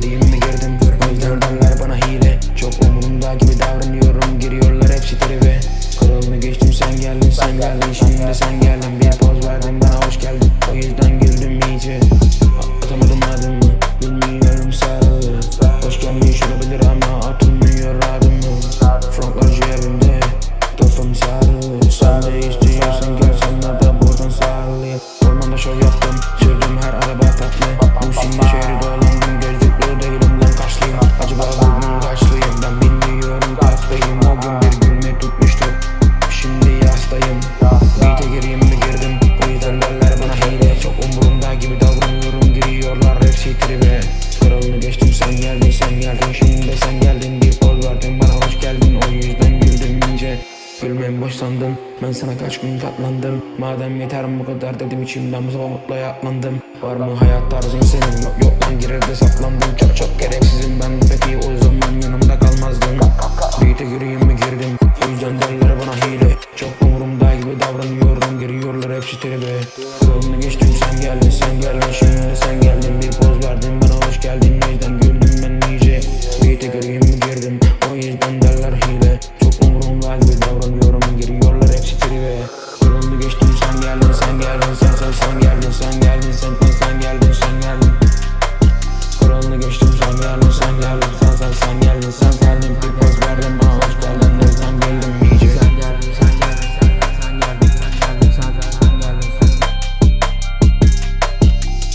gireyim mi girdim Görmez gördenler bana hile. Çok umurumda gibi davranıyorum. Giriyorlar hepsi tribe. Kralını geçtim sen geldin sen geldin. Şimdi sen geldin. Bir poz verdin bana hoş geldin. O yüzden güldüm iyice. Atamadım adımı. Bilmiyorum sarılır Hoş gelmiş olabilir ama atılmıyor adımı. Frontlar cebimde Kafam sarılır Sen de istiyorsan gel sana da buradan sarılır Ormanda şov yaptım. Sürdüm her araba tatlı. Bu şimdi şehri dolu Önüne geçtim sen geldin sen geldin. Şimdi sen geldin bir poz verdin. Bana hoş geldin o yüzden güldüm ince. Gülmeyi boş sandım Ben sana kaç gün katlandım. Madem yeter bu kadar dedim içimden Bu sabah mutluya atlandım Var mı hayat tarzın senin? Yok yok ben girer de saplandım. Çok çok gereksizim. Ben Peki o zaman yanımda kalmazdın Büyüte yürüyeyim mi girdim? O yüzden derler bana hile. Çok umurumda gibi davranıyordum. Giriyorlar hepsi tribe. Önüne geçtim sen geldin sen geldin. Şimdi sen geldin bir poz ver. girdim O yüzden derler hile Çok umurumda gibi davranıyorum Giriyorlar hepsi tribe Yoruldu geçtim sen geldin sen geldin sen sen sen geldin sen geldin sen sen sen geldin sen geldin Kralını geçtim sen geldin sen geldin sen sen sen geldin sen geldin Bir poz verdim bana hoş geldin